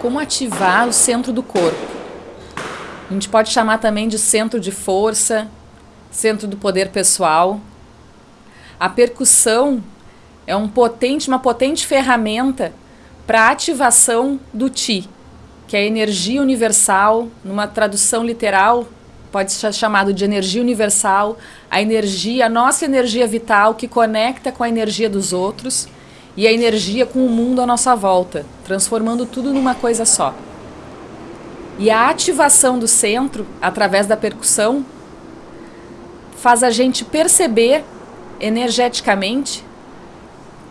como ativar o centro do corpo. A gente pode chamar também de centro de força, centro do poder pessoal. A percussão é um potente, uma potente ferramenta para ativação do Ti, que é a energia universal, numa tradução literal, pode ser chamado de energia universal, a energia, a nossa energia vital que conecta com a energia dos outros e a energia com o mundo à nossa volta, transformando tudo numa coisa só. E a ativação do centro, através da percussão, faz a gente perceber energeticamente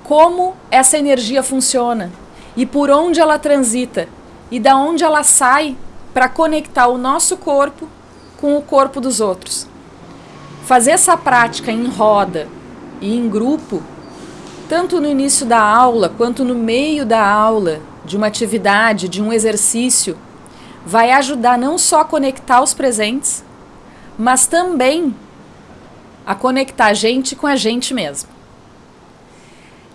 como essa energia funciona e por onde ela transita e da onde ela sai para conectar o nosso corpo com o corpo dos outros. Fazer essa prática em roda e em grupo tanto no início da aula quanto no meio da aula, de uma atividade, de um exercício, vai ajudar não só a conectar os presentes, mas também a conectar a gente com a gente mesmo.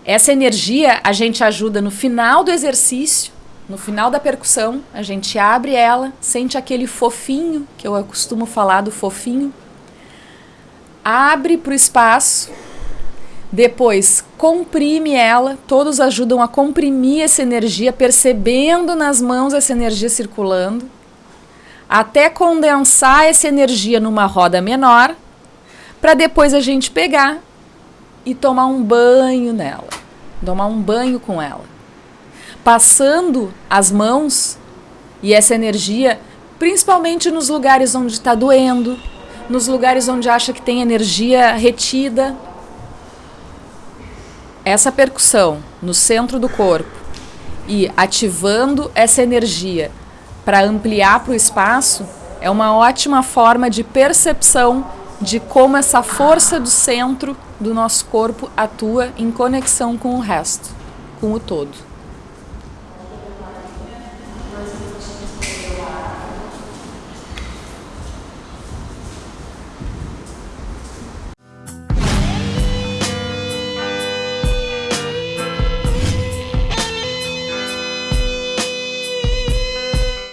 Essa energia a gente ajuda no final do exercício, no final da percussão, a gente abre ela, sente aquele fofinho, que eu costumo falar do fofinho, abre para o espaço, depois, comprime ela, todos ajudam a comprimir essa energia, percebendo nas mãos essa energia circulando, até condensar essa energia numa roda menor, para depois a gente pegar e tomar um banho nela, tomar um banho com ela. Passando as mãos e essa energia, principalmente nos lugares onde está doendo, nos lugares onde acha que tem energia retida, essa percussão no centro do corpo e ativando essa energia para ampliar para o espaço é uma ótima forma de percepção de como essa força do centro do nosso corpo atua em conexão com o resto, com o todo.